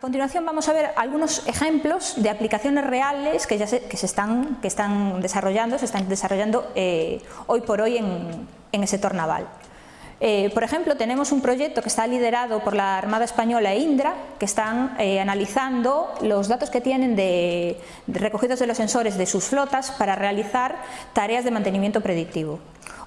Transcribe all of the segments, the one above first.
A continuación vamos a ver algunos ejemplos de aplicaciones reales que ya se, que se están, que están desarrollando, se están desarrollando eh, hoy por hoy en, en el sector naval. Eh, por ejemplo, tenemos un proyecto que está liderado por la Armada Española e Indra, que están eh, analizando los datos que tienen de, recogidos de los sensores de sus flotas para realizar tareas de mantenimiento predictivo.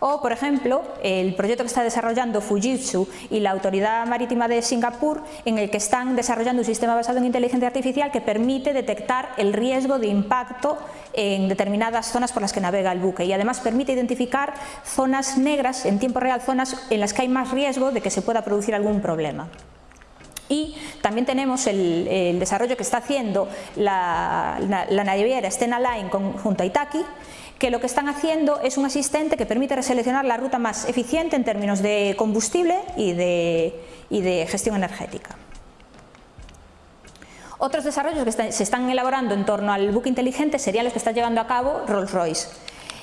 O, por ejemplo, el proyecto que está desarrollando Fujitsu y la Autoridad Marítima de Singapur, en el que están desarrollando un sistema basado en inteligencia artificial que permite detectar el riesgo de impacto en determinadas zonas por las que navega el buque y además permite identificar zonas negras en tiempo real, zonas en las que hay más riesgo de que se pueda producir algún problema. Y también tenemos el, desarrollo que está haciendo la, la, la naviera Stena Line con, junto a Itaki, que lo que están haciendo es un asistente que permite reseleccionar la ruta más eficiente en términos de combustible y de, gestión energética. Otros desarrollos que se están elaborando en torno al buque inteligente serían los que está llevando a cabo Rolls-Royce.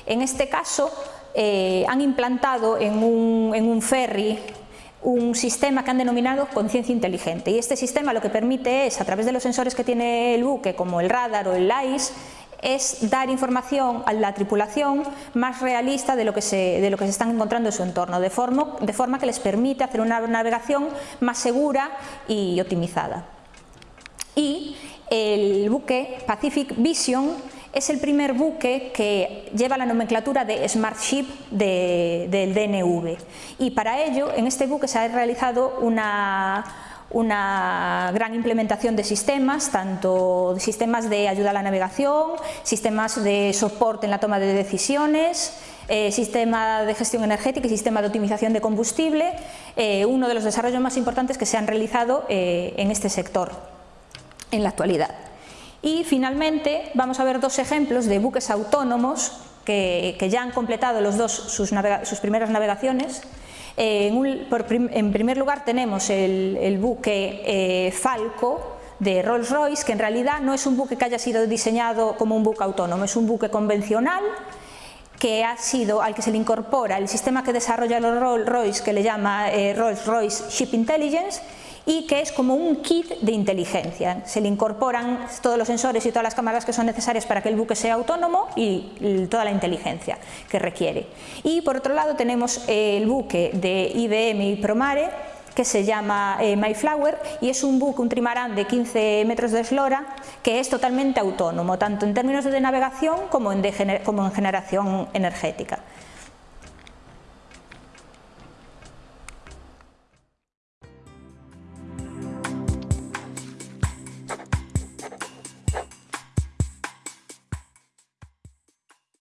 En este caso eh, han implantado en un, en un ferry un sistema que han denominado conciencia inteligente y este sistema lo que permite es, a través de los sensores que tiene el buque, como el radar o el LAIS, es dar información a la tripulación más realista de lo que se, de lo que se están encontrando en su entorno, de forma, de forma que les permite hacer una navegación más segura y optimizada. Y el buque Pacific Vision es el primer buque que lleva la nomenclatura de Smart Ship de, del DNV y para ello en este buque se ha realizado una una gran implementación de sistemas, tanto sistemas de ayuda a la navegación, sistemas de soporte en la toma de decisiones, eh, sistema de gestión energética y sistema de optimización de combustible, eh, uno de los desarrollos más importantes que se han realizado eh, en este sector en la actualidad. Y finalmente vamos a ver dos ejemplos de buques autónomos que, que ya han completado los dos sus, sus primeras navegaciones en, primer lugar tenemos el, buque eh, Falco de Rolls-Royce, que en realidad no es un buque que haya sido diseñado como un buque autónomo, es un buque convencional que ha sido al que se le incorpora el sistema que desarrolla Rolls-Royce que le llama eh, Rolls-Royce Ship Intelligence y que es como un kit de inteligencia. Se le incorporan todos los sensores y todas las cámaras que son necesarias para que el buque sea autónomo y toda la inteligencia que requiere. Y por otro lado tenemos el buque de IBM y Promare que se llama eh, Mayflower y es un buque, un trimarán de 15 metros de eslora que es totalmente autónomo, tanto en términos de navegación como en, generación energética.